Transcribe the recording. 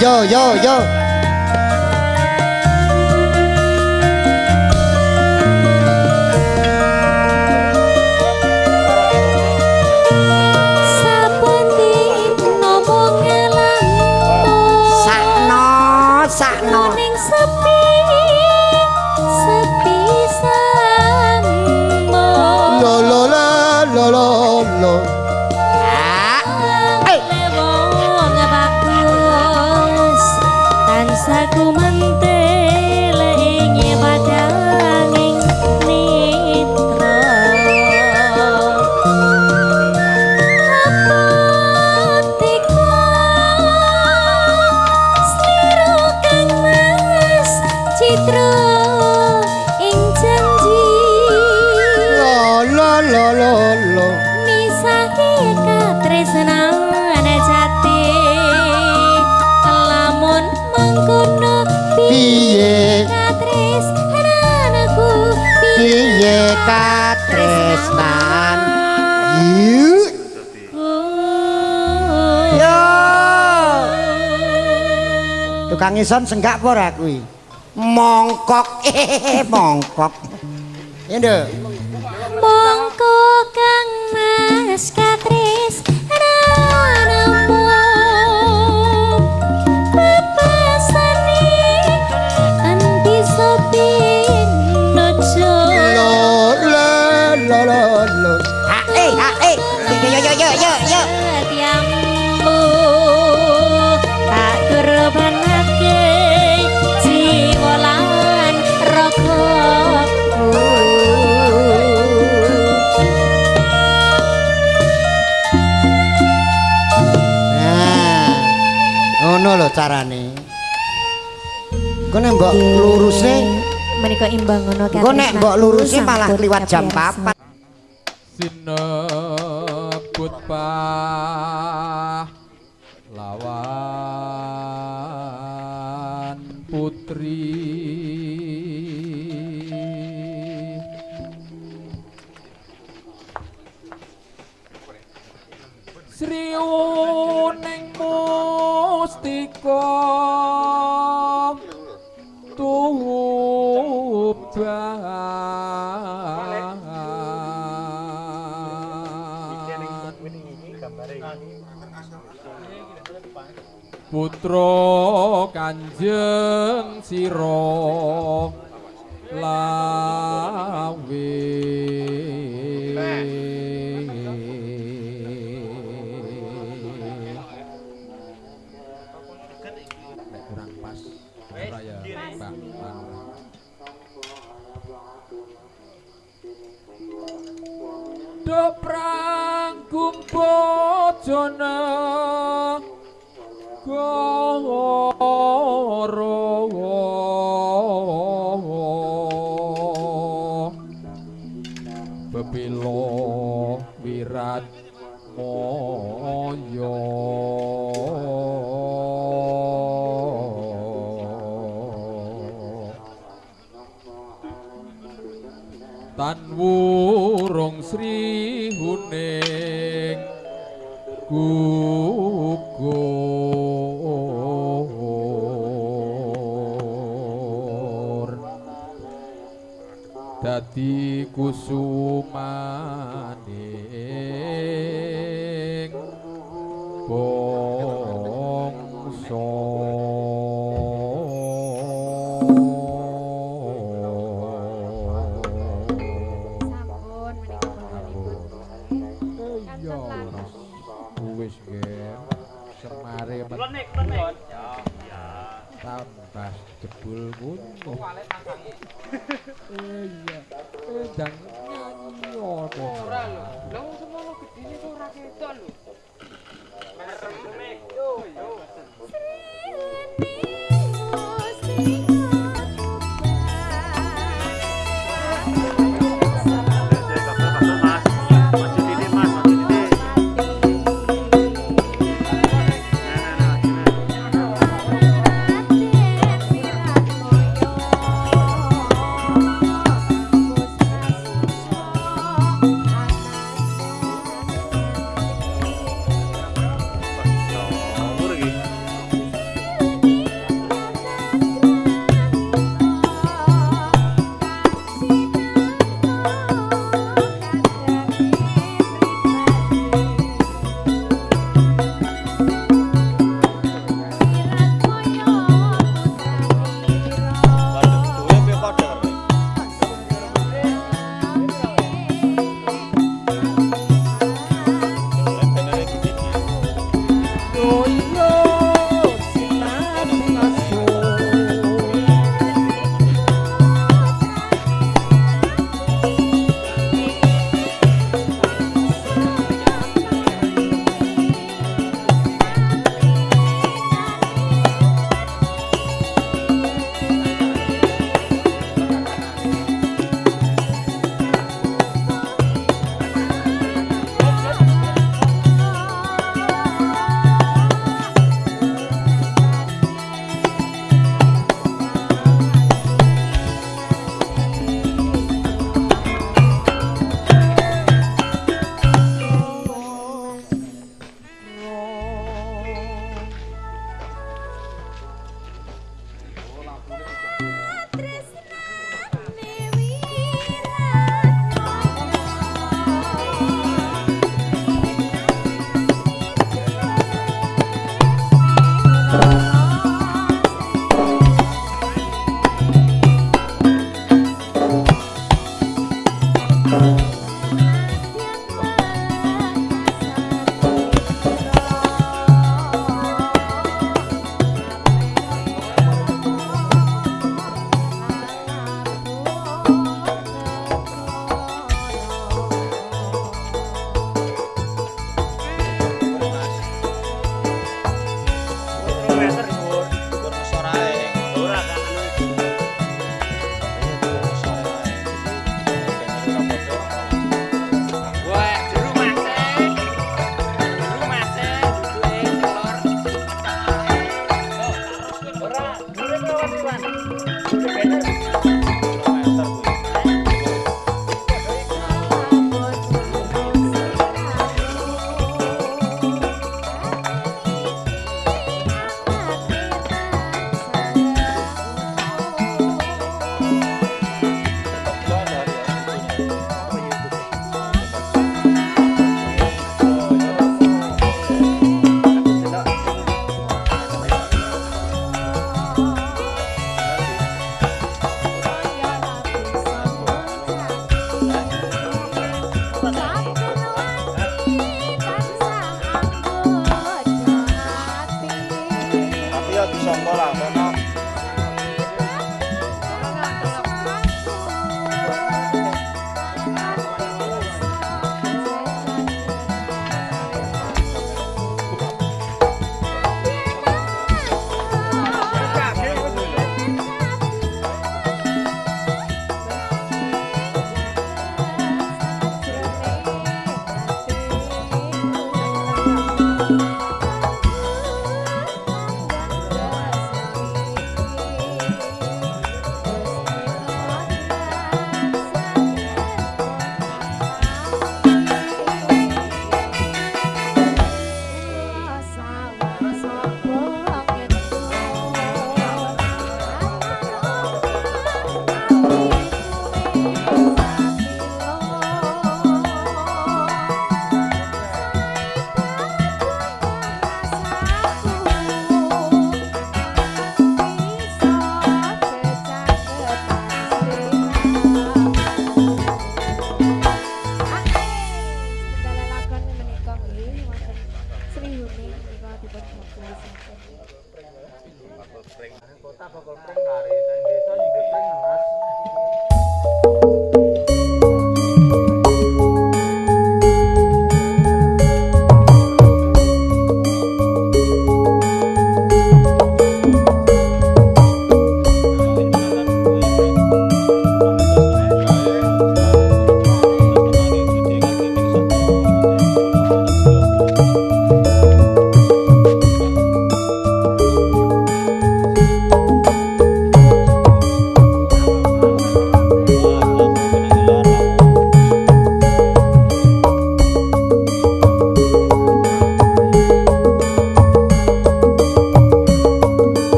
yo yo yo yo tukang ison senggak apa ora kuwi? Mongkok. Eh mongkok. Ya nduk. Mongkok kang mas carane. Kok nek mbok luruse menika imbang ngono kan. Kok nek mbok luruse malah kliwat jam 4. Sinebut pa Putra Kanjeng Sira lawe. Pranggung bojone Archana gugur. Dadi kusumaning jebul ngono. Iya. Endang nyanyi apa? Ora lho. Lah wong semono gedine kok ora ketok lho. Merem